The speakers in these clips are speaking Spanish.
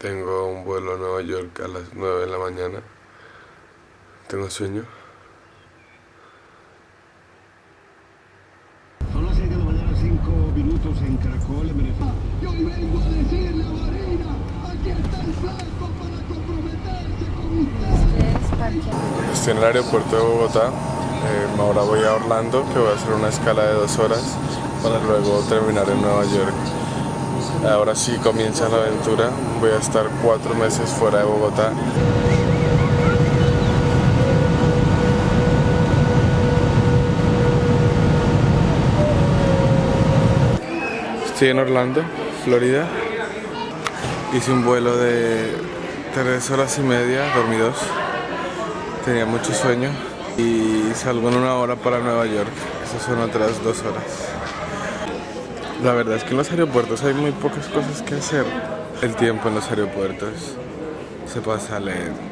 Tengo un vuelo a Nueva York a las 9 de la mañana. Tengo sueño. Son las 6 de la mañana, 5 minutos en Caracol, en Venezuela. Y hoy vengo a decirle a Marina, aquí está el flaco para comprometerse con usted. Estoy en el aeropuerto de Bogotá. Eh, ahora voy a Orlando, que voy a hacer una escala de dos horas para luego terminar en Nueva York. Ahora sí comienza la aventura. Voy a estar cuatro meses fuera de Bogotá. Estoy en Orlando, Florida. Hice un vuelo de tres horas y media, dormí dos. Tenía mucho sueño y salgo en una hora para Nueva York. Esas son otras dos horas. La verdad es que en los aeropuertos hay muy pocas cosas que hacer. El tiempo en los aeropuertos se pasa lento.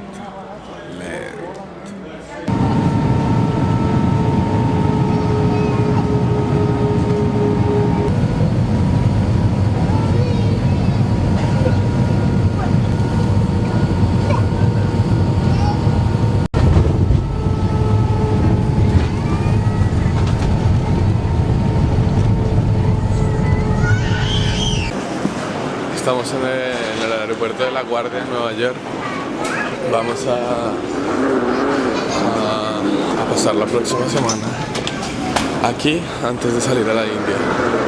Estamos en el, aeropuerto de La Guardia, en Nueva York. Vamos a pasar la próxima semana aquí antes de salir a la India.